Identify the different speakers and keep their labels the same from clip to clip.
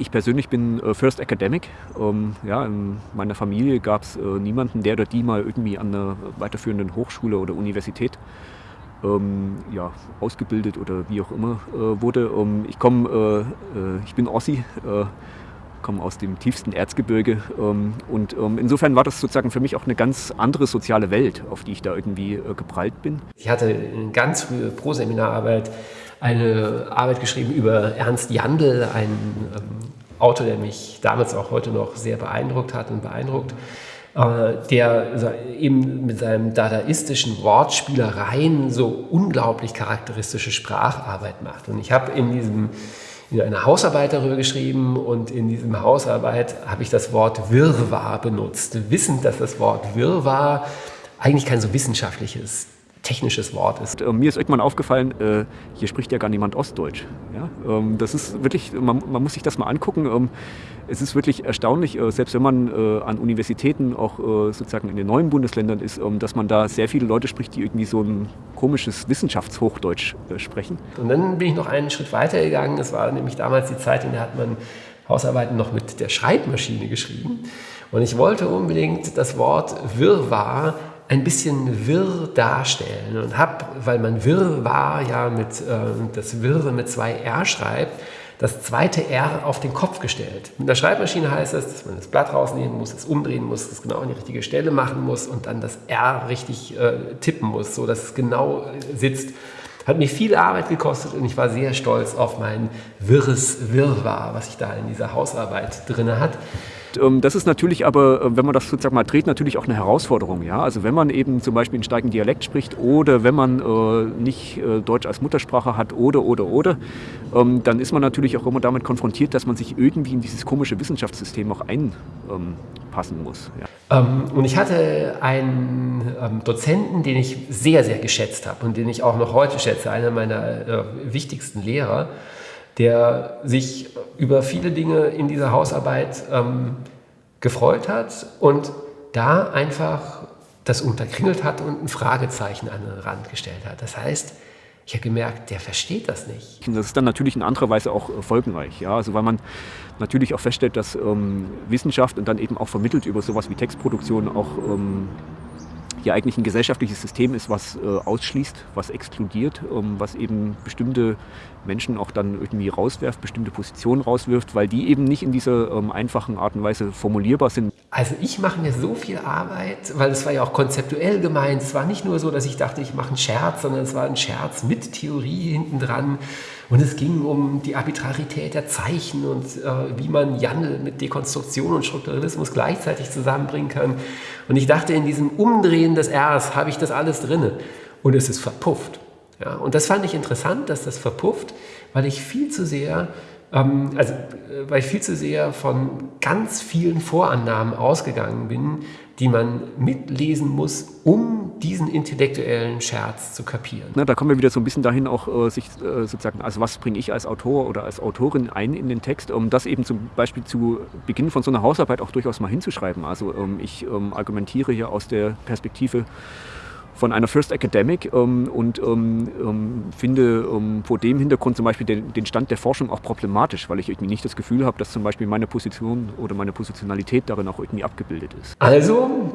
Speaker 1: Ich persönlich bin äh, First Academic. Ähm, ja, in meiner Familie gab es äh, niemanden, der oder die mal irgendwie an einer weiterführenden Hochschule oder Universität ähm, ja, ausgebildet oder wie auch immer äh, wurde. Ähm, ich komme, ich bin Ossi, komme aus dem tiefsten Erzgebirge und insofern war das sozusagen für mich auch eine ganz andere soziale Welt, auf die ich da irgendwie geprallt bin.
Speaker 2: Ich hatte eine ganz frühe Pro-Seminararbeit eine Arbeit geschrieben über Ernst Jandl, einen Autor, der mich damals auch heute noch sehr beeindruckt hat und beeindruckt, äh, der eben mit seinen dadaistischen Wortspielereien so unglaublich charakteristische Spracharbeit macht. Und ich habe in diesem in einer Hausarbeit darüber geschrieben und in diesem Hausarbeit habe ich das Wort Wirrwarr benutzt, wissend, dass das Wort Wirrwarr eigentlich kein so wissenschaftliches technisches Wort ist.
Speaker 1: Mir ist irgendwann aufgefallen, äh, hier spricht ja gar niemand Ostdeutsch. Ja? Ähm, das ist wirklich, man, man, muss sich das mal angucken. Ähm, es ist wirklich erstaunlich, äh, selbst wenn man äh, an Universitäten auch sozusagen in den neuen Bundesländern ist, ähm, dass man da sehr viele Leute spricht, die irgendwie so ein komisches Wissenschaftshochdeutsch sprechen.
Speaker 2: Und dann bin ich noch einen Schritt weiter gegangen. Das war nämlich damals die Zeit, in der hat man Hausarbeiten noch mit der Schreibmaschine geschrieben. Und ich wollte unbedingt das Wort Wirrwarr ein bisschen wirr darstellen und habe, weil man wirr war, ja mit äh, das Wirre mit zwei R schreibt, das zweite R auf den Kopf gestellt. Mit der Schreibmaschine heißt das, dass man das Blatt rausnehmen muss, es umdrehen muss, es genau an die richtige Stelle machen muss und dann das R richtig äh, tippen muss, so dass es genau äh, sitzt. Hat mich viel Arbeit gekostet und ich war sehr stolz auf mein wirres Wirrwarr, was ich da in dieser Hausarbeit drin hat.
Speaker 1: Ähm, das ist natürlich aber, äh, wenn man das sozusagen mal dreht, natürlich auch eine Herausforderung. Ja? Also wenn man eben zum Beispiel einen starken Dialekt spricht oder wenn man äh, nicht äh, Deutsch als Muttersprache hat oder, oder, oder, ähm, dann ist man natürlich auch immer damit konfrontiert, dass man sich irgendwie in dieses komische Wissenschaftssystem auch einpassen muss.
Speaker 2: Ja. Ähm, und ich hatte einen ähm, Dozenten, den ich sehr, sehr geschätzt habe und den ich auch noch heute schätze, einer meiner äh, wichtigsten Lehrer der sich über viele Dinge in dieser Hausarbeit ähm, gefreut hat und da einfach das unterkringelt hat und ein Fragezeichen an den Rand gestellt hat. Das heißt, ich habe gemerkt, der versteht das nicht.
Speaker 1: Das ist dann natürlich in anderer Weise auch äh, folgenreich, ja? also weil man natürlich auch feststellt, dass ähm, Wissenschaft und dann eben auch vermittelt über sowas wie Textproduktion auch ähm, hier eigentlich ein gesellschaftliches System ist, was äh, ausschließt, was exkludiert, ähm, was eben bestimmte Menschen auch dann irgendwie rauswerft, bestimmte Positionen rauswirft, weil die eben nicht in dieser ähm, einfachen Art und Weise formulierbar sind.
Speaker 2: Also ich mache mir so viel Arbeit, weil es war ja auch konzeptuell gemeint. Es war nicht nur so, dass ich dachte, ich mache einen Scherz, sondern es war ein Scherz mit Theorie hinten dran. Und es ging um die Arbitrarität der Zeichen und äh, wie man Jandl mit Dekonstruktion und Strukturalismus gleichzeitig zusammenbringen kann. Und ich dachte, in diesem Umdrehen des Rs habe ich das alles drinne. Und es ist verpufft. Ja, und das fand ich interessant, dass das verpufft, weil ich viel zu sehr ähm, also, äh, weil ich viel zu sehr von ganz vielen Vorannahmen ausgegangen bin, die man mitlesen muss, um diesen intellektuellen Scherz zu kapieren.
Speaker 1: Na, da kommen wir wieder so ein bisschen dahin, auch äh, sich äh, sozusagen, also was bringe ich als Autor oder als Autorin ein in den Text, um das eben zum Beispiel zu Beginn von so einer Hausarbeit auch durchaus mal hinzuschreiben. Also ähm, ich ähm, argumentiere hier aus der Perspektive von einer First Academic ähm, und ähm, ähm, finde ähm, vor dem Hintergrund zum Beispiel den, den, Stand der Forschung auch problematisch, weil ich irgendwie nicht das Gefühl habe, dass zum Beispiel meine Position oder meine Positionalität darin auch irgendwie abgebildet ist.
Speaker 2: Also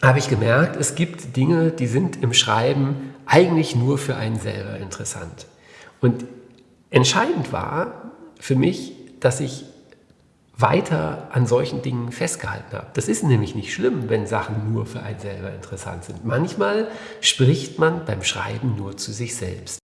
Speaker 2: habe ich gemerkt, es gibt Dinge, die sind im Schreiben eigentlich nur für einen selber interessant. Und entscheidend war für mich, dass ich weiter an solchen Dingen festgehalten habe. Das ist nämlich nicht schlimm, wenn Sachen nur für einen selber interessant sind. Manchmal spricht man beim Schreiben nur zu sich selbst.